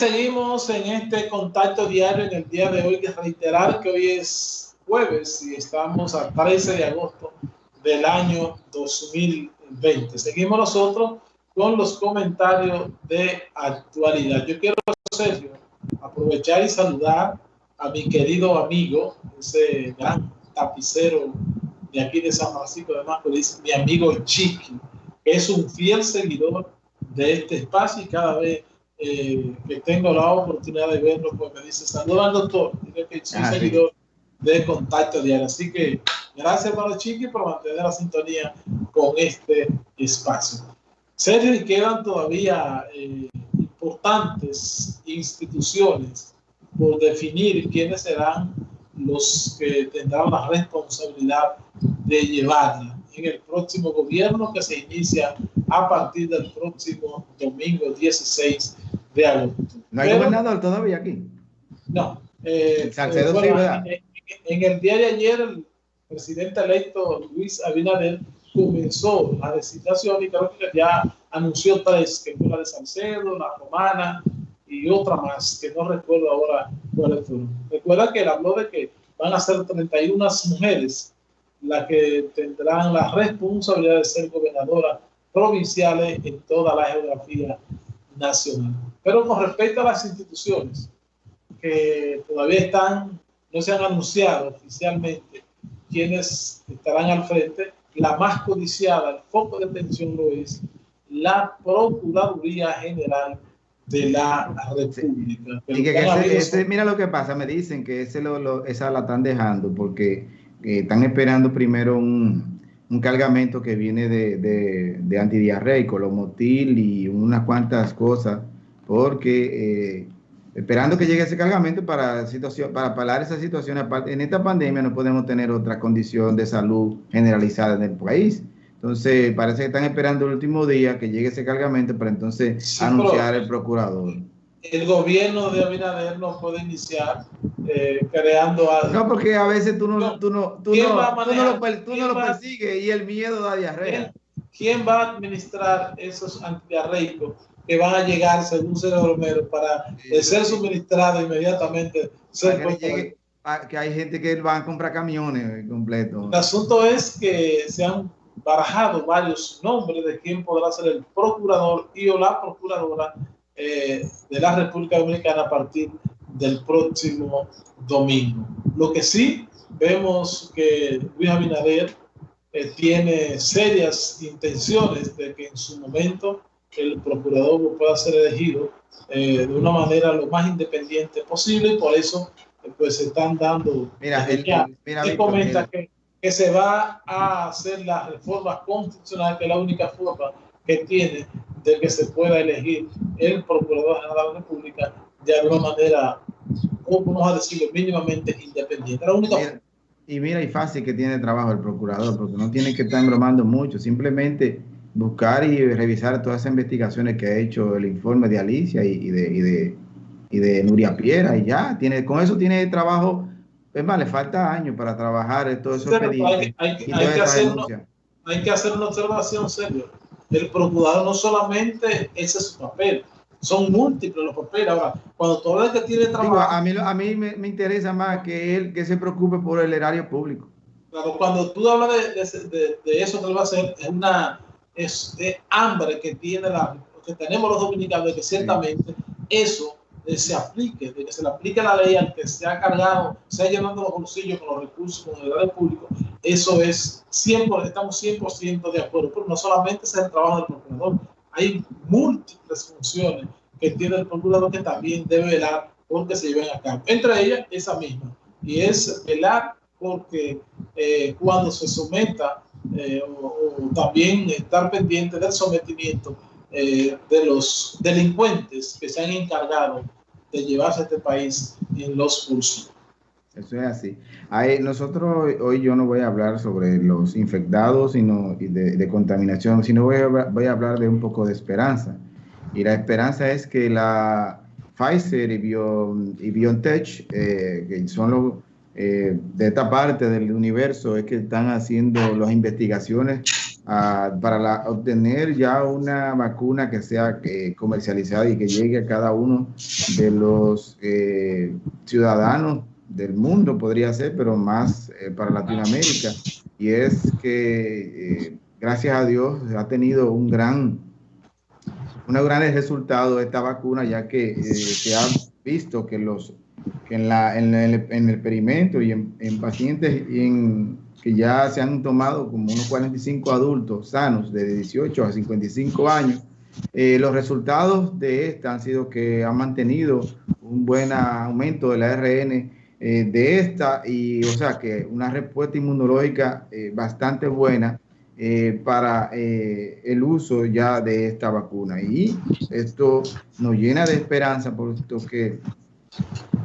Seguimos en este contacto diario en el día de hoy, que reiterar que hoy es jueves y estamos a 13 de agosto del año 2020. Seguimos nosotros con los comentarios de actualidad. Yo quiero, Sergio, aprovechar y saludar a mi querido amigo, ese gran tapicero de aquí de San Francisco de Macorís, mi amigo Chiqui, que es un fiel seguidor de este espacio y cada vez eh, que tengo la oportunidad de verlo, pues me dice, saludos al doctor, dice que soy ah, seguidor de Contacto Diario. Así que gracias para Chiqui por mantener la sintonía con este espacio. Sergio, quedan todavía eh, importantes instituciones por definir quiénes serán los que tendrán la responsabilidad de llevarla en el próximo gobierno que se inicia a partir del próximo domingo 16 de agosto. ¿No hay gobernador todavía aquí? No. Eh, eh, en, el día de ayer, el presidente electo Luis Abinader comenzó la designación y creo que ya anunció tres, que fue la de Salcedo, la Romana y otra más, que no recuerdo ahora cuáles fueron. Recuerda que él habló de que van a ser 31 mujeres las que tendrán la responsabilidad de ser gobernadoras provinciales en toda la geografía nacional. Pero con respecto a las instituciones que todavía están, no se han anunciado oficialmente quienes estarán al frente, la más codiciada, el foco de atención lo es la Procuraduría General de la República. Y que, ese, mira lo que pasa, me dicen que ese lo, esa la están dejando porque eh, están esperando primero un, un cargamento que viene de, de, de antidiarreico, lomotil y unas cuantas cosas, porque eh, esperando que llegue ese cargamento para, situación, para parar esa situación. En esta pandemia no podemos tener otra condición de salud generalizada en el país. Entonces, parece que están esperando el último día que llegue ese cargamento para entonces anunciar el procurador el gobierno de Abinader no puede iniciar eh, creando algo. No, porque a veces tú no, tú no, tú no, tú no, lo, tú no lo persigues y el miedo da diarrea. ¿Quién, va a administrar esos antidiarreicos que van a llegar, según Sergio Romero, para ser suministrados inmediatamente? que, hay gente que va a comprar camiones completos. El asunto es que se han barajado varios nombres de quién podrá ser el procurador y o la procuradora eh, de la República Dominicana a partir del próximo domingo. Lo que sí vemos que Luis Abinader eh, tiene serias intenciones de que en su momento el procurador pueda ser elegido eh, de una manera lo más independiente posible y por eso pues se están dando mira, comenta que, que se va a hacer la reforma constitucional que es la única forma que tiene de que se pueda elegir el Procurador General de la República de alguna manera, vamos a decirlo, mínimamente independiente. y mira, y fácil que tiene trabajo el Procurador, porque no tiene que estar engromando mucho, simplemente buscar y revisar todas esas investigaciones que ha hecho el informe de Alicia y, de, y de, y de Nuria Piera, y ya, tiene, con eso tiene trabajo, es más, le falta años para trabajar todos esos pedidos. Hay, hay, que hacer hay que hacer una observación seria el procurador no solamente ese es su papel, son múltiples los papeles. Ahora, cuando todo el que tiene trabajo... a mí, a mí me, interesa más que él que se preocupe por el erario público. Claro, cuando tú hablas de, eso que él va a hacer, es una es de hambre que tiene la, que tenemos los dominicanos, que ciertamente eso se aplique, de que se le aplique la ley al que se ha cargado, se ha llenado los bolsillos con los recursos, con el erario público, eso es 100%, estamos 100% de acuerdo, pero no solamente es el trabajo del hay múltiples funciones que tiene el procurador que también debe velar porque se lleven a cabo. Entre ellas, esa misma, y es velar porque eh, cuando se someta eh, o, también estar pendiente del sometimiento eh, de los delincuentes que se han encargado de llevarse a este país en los cursos. Eso es así. nosotros hoy yo no voy a hablar sobre los infectados sino de, de contaminación, sino voy a, voy a, hablar de un poco de esperanza. Y la esperanza es que la Pfizer y, Bio, y BioNTech, eh, que son los eh, de esta parte del universo, es que están haciendo las investigaciones para obtener ya una vacuna que sea eh, comercializada y que llegue a cada uno de los eh, ciudadanos del mundo, podría ser, pero más eh, para Latinoamérica. Y es que, gracias a Dios, ha tenido un gran, un gran resultado esta vacuna, ya que se ha visto que, los, que en, la, en, el, en el experimento y en, en pacientes y en que ya se han tomado como unos 45 adultos sanos de 18 a 55 años, eh, los resultados de esta han sido que han mantenido un buen aumento del ARN eh, de esta y o sea que una respuesta inmunológica eh, bastante buena para el uso ya de esta vacuna. Y esto nos llena de esperanza puesto que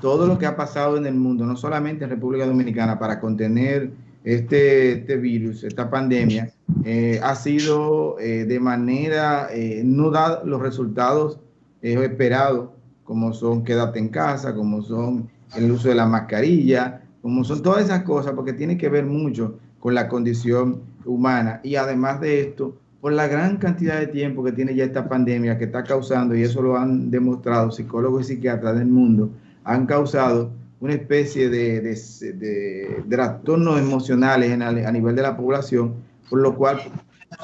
todo lo que ha pasado en el mundo, no solamente en República Dominicana, para contener este, este virus, esta pandemia, eh, ha sido eh, de manera, eh, no da los resultados esperados, como son quédate en casa, como son el uso de la mascarilla, como son todas esas cosas, porque tiene que ver mucho con la condición humana. Y además de esto, por la gran cantidad de tiempo que tiene ya esta pandemia que está causando, y eso lo han demostrado psicólogos y psiquiatras del mundo, han causado una especie de, de, trastornos emocionales a nivel de la población, por lo cual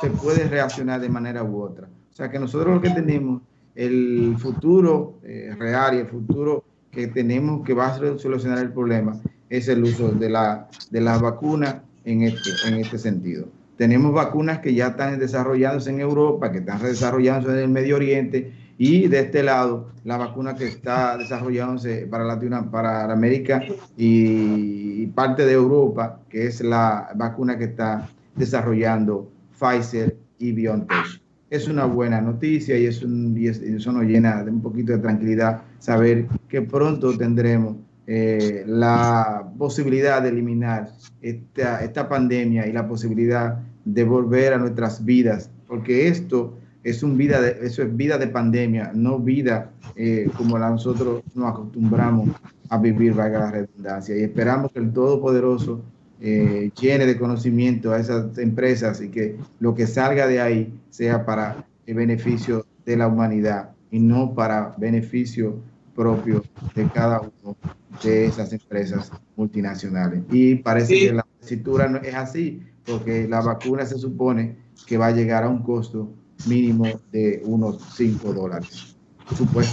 se puede reaccionar de manera u otra. O sea que nosotros lo que tenemos, el futuro eh, real y el futuro que tenemos que va a solucionar el problema es el uso de la, de las vacunas en este, en este sentido. Tenemos vacunas que ya están desarrollándose en Europa, que están desarrollándose en el Medio Oriente y de este lado, la vacuna que está desarrollándose para, Latino, para América y parte de Europa, que es la vacuna que está desarrollando Pfizer y BioNTech. Es una buena noticia y, es eso nos llena de un poquito de tranquilidad saber que pronto tendremos eh, la posibilidad de eliminar esta, esta pandemia y la posibilidad de volver a nuestras vidas, porque esto es un vida de, eso es vida de pandemia, no vida eh, como la nosotros nos acostumbramos a vivir, valga la redundancia. Y esperamos que el Todopoderoso eh, llene de conocimiento a esas empresas y que lo que salga de ahí sea para el beneficio de la humanidad y no para beneficio propio de cada uno de esas empresas multinacionales. Y parece que la cintura no es así, porque la vacuna se supone que va a llegar a un costo mínimo de unos 5 dólares.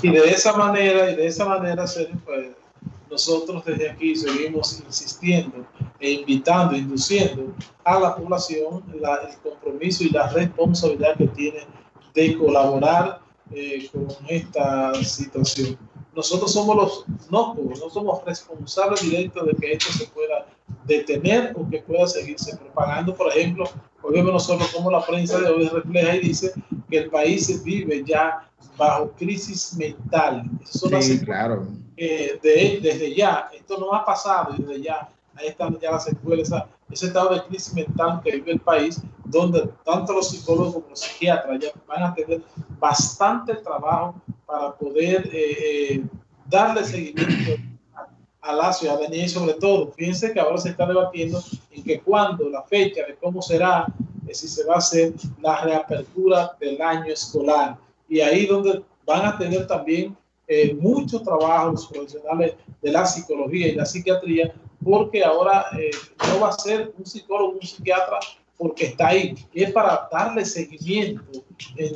Y de esa manera, y de esa manera, pues, nosotros desde aquí seguimos insistiendo e invitando, induciendo a la población el compromiso y la responsabilidad que tiene de colaborar eh, con esta situación. Nosotros somos los no, no somos responsables directos de que esto se pueda detener o que pueda seguirse propagando. Por ejemplo, hoy vemos nosotros como la prensa de hoy refleja y dice que el país vive ya bajo crisis mental. Eso sí, claro. de, desde ya, esto no ha pasado, desde ya, ahí están ya las escuelas, ese estado de crisis mental que vive el país, donde tanto los psicólogos como los psiquiatras ya van a tener bastante trabajo para poder eh, eh, darle seguimiento a la ciudadanía y sobre todo, fíjense que ahora se está debatiendo en que cuando la fecha de cómo será, eh, si se va a hacer la reapertura del año escolar. Y ahí donde van a tener también eh, muchos trabajos profesionales de la psicología y la psiquiatría, porque ahora eh, no va a ser un psicólogo, un psiquiatra, porque está ahí, y es para darle seguimiento en,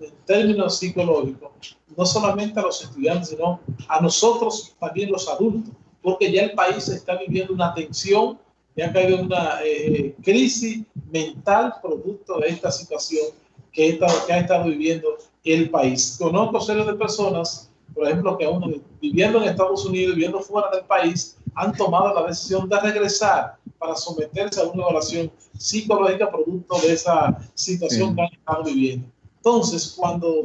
en términos psicológicos, no solamente a los estudiantes, sino a nosotros también los adultos porque ya el país está viviendo una tensión, ya ha caído una eh, crisis mental producto de esta situación que, que ha estado viviendo el país. Conozco series de personas, por ejemplo, que aún viviendo en Estados Unidos, viviendo fuera del país, han tomado la decisión de regresar para someterse a una evaluación psicológica producto de esa situación que han estado viviendo. Entonces, cuando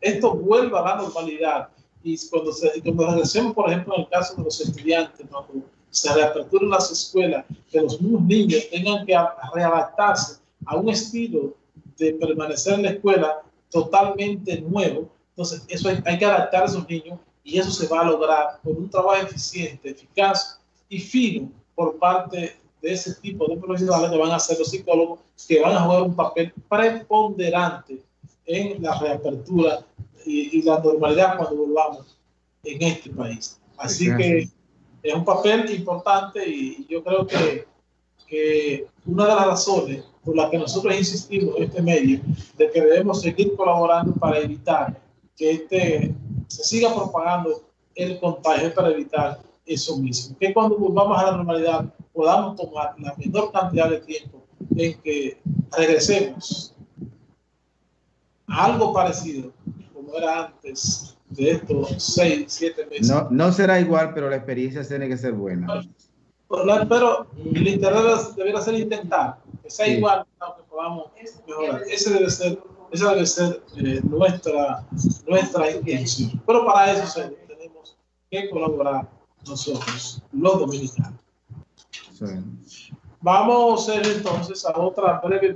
esto vuelva a la normalidad, y cuando, se, cuando regresemos, por ejemplo, en el caso de los estudiantes, cuando se reaperturen las escuelas, que los mismos niños tengan que readaptarse a un estilo de permanecer en la escuela totalmente nuevo, entonces eso hay, hay que adaptar a esos niños y eso se va a lograr con un trabajo eficiente, eficaz y fino por parte de ese tipo de profesionales que van a ser los psicólogos, que van a jugar un papel preponderante en la reapertura y, la normalidad cuando volvamos en este país. Así que es un papel importante y yo creo que, que una de las razones por las que nosotros insistimos en este medio de que debemos seguir colaborando para evitar que este, se siga propagando el contagio, para evitar eso mismo. Que cuando volvamos a la normalidad podamos tomar la menor cantidad de tiempo en que regresemos a algo parecido como era antes de estos seis, siete meses. No, no será igual, pero la experiencia tiene que ser buena. Pero, el interés debería ser intentar que sea igual, aunque podamos mejorar. Ese debe ser, esa debe ser eh, nuestra, nuestra intención. Pero para eso tenemos que colaborar nosotros, los dominicanos. Vamos entonces a otra breve